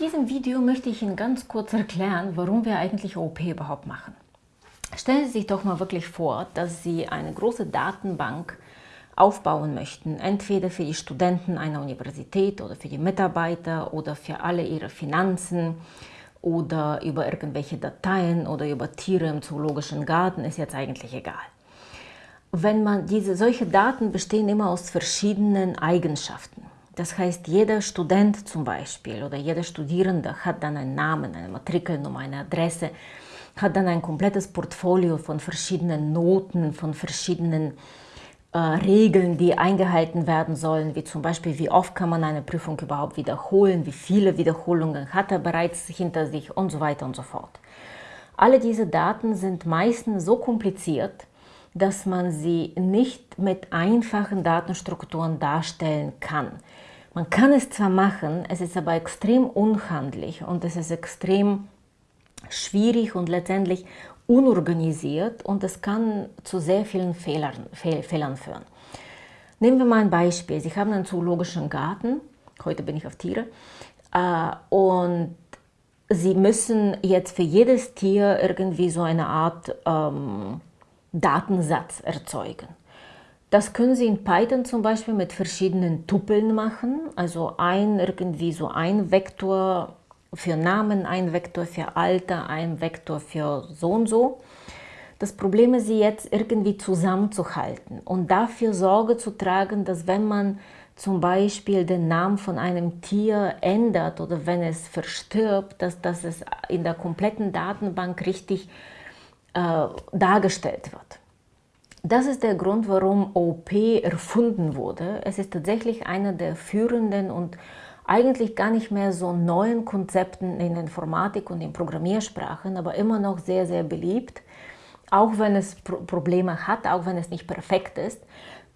In diesem Video möchte ich Ihnen ganz kurz erklären, warum wir eigentlich OP überhaupt machen. Stellen Sie sich doch mal wirklich vor, dass Sie eine große Datenbank aufbauen möchten, entweder für die Studenten einer Universität oder für die Mitarbeiter oder für alle ihre Finanzen oder über irgendwelche Dateien oder über Tiere im zoologischen Garten, ist jetzt eigentlich egal. Wenn man diese, solche Daten bestehen immer aus verschiedenen Eigenschaften. Das heißt, jeder Student zum Beispiel oder jeder Studierende hat dann einen Namen, eine Matrikelnummer, eine Adresse, hat dann ein komplettes Portfolio von verschiedenen Noten, von verschiedenen äh, Regeln, die eingehalten werden sollen, wie zum Beispiel, wie oft kann man eine Prüfung überhaupt wiederholen, wie viele Wiederholungen hat er bereits hinter sich und so weiter und so fort. Alle diese Daten sind meistens so kompliziert, dass man sie nicht mit einfachen Datenstrukturen darstellen kann. Man kann es zwar machen, es ist aber extrem unhandlich und es ist extrem schwierig und letztendlich unorganisiert und es kann zu sehr vielen Fehlern, Fehl, Fehlern führen. Nehmen wir mal ein Beispiel. Sie haben einen zoologischen Garten, heute bin ich auf Tiere, äh, und Sie müssen jetzt für jedes Tier irgendwie so eine Art ähm, Datensatz erzeugen. Das können Sie in Python zum Beispiel mit verschiedenen Tupeln machen, also ein irgendwie so ein Vektor für Namen, ein Vektor für Alter, ein Vektor für so und so. Das Problem ist, sie jetzt irgendwie zusammenzuhalten und dafür Sorge zu tragen, dass wenn man zum Beispiel den Namen von einem Tier ändert oder wenn es verstirbt, dass, dass es in der kompletten Datenbank richtig äh, dargestellt wird. Das ist der Grund, warum OP erfunden wurde. Es ist tatsächlich einer der führenden und eigentlich gar nicht mehr so neuen Konzepten in Informatik und in Programmiersprachen, aber immer noch sehr, sehr beliebt, auch wenn es Probleme hat, auch wenn es nicht perfekt ist.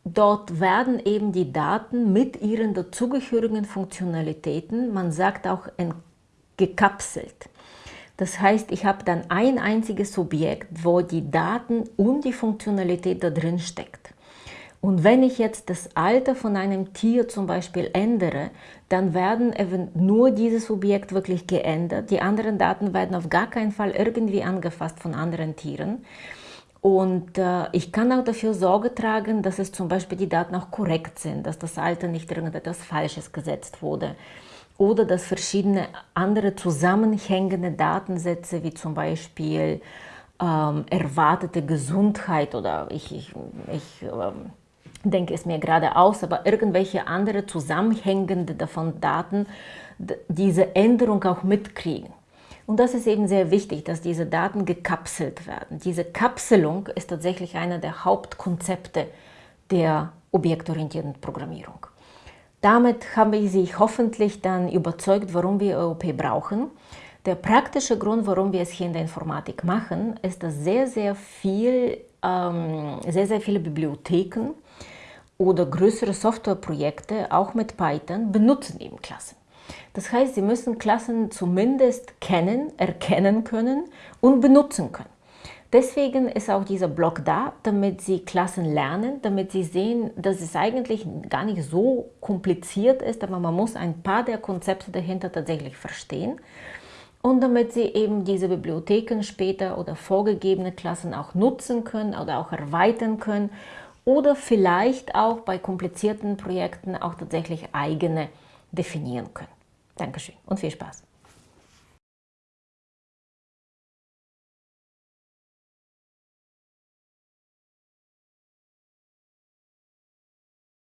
Dort werden eben die Daten mit ihren dazugehörigen Funktionalitäten, man sagt auch gekapselt. Das heißt, ich habe dann ein einziges Subjekt, wo die Daten und die Funktionalität da drin steckt. Und wenn ich jetzt das Alter von einem Tier zum Beispiel ändere, dann werden nur dieses Subjekt wirklich geändert. Die anderen Daten werden auf gar keinen Fall irgendwie angefasst von anderen Tieren. Und äh, ich kann auch dafür Sorge tragen, dass es zum Beispiel die Daten auch korrekt sind, dass das Alter nicht irgendetwas Falsches gesetzt wurde oder dass verschiedene andere zusammenhängende Datensätze, wie zum Beispiel ähm, erwartete Gesundheit oder ich, ich, ich ähm, denke es mir gerade aus, aber irgendwelche andere zusammenhängende davon Daten diese Änderung auch mitkriegen. Und das ist eben sehr wichtig, dass diese Daten gekapselt werden. Diese Kapselung ist tatsächlich einer der Hauptkonzepte der objektorientierten Programmierung. Damit habe ich Sie hoffentlich dann überzeugt, warum wir OOP brauchen. Der praktische Grund, warum wir es hier in der Informatik machen, ist, dass sehr, sehr, viel, ähm, sehr, sehr viele Bibliotheken oder größere Softwareprojekte, auch mit Python, benutzen eben Klassen. Das heißt, Sie müssen Klassen zumindest kennen, erkennen können und benutzen können. Deswegen ist auch dieser Blog da, damit Sie Klassen lernen, damit Sie sehen, dass es eigentlich gar nicht so kompliziert ist, aber man muss ein paar der Konzepte dahinter tatsächlich verstehen. Und damit Sie eben diese Bibliotheken später oder vorgegebene Klassen auch nutzen können oder auch erweitern können oder vielleicht auch bei komplizierten Projekten auch tatsächlich eigene definieren können. Dankeschön und viel Spaß!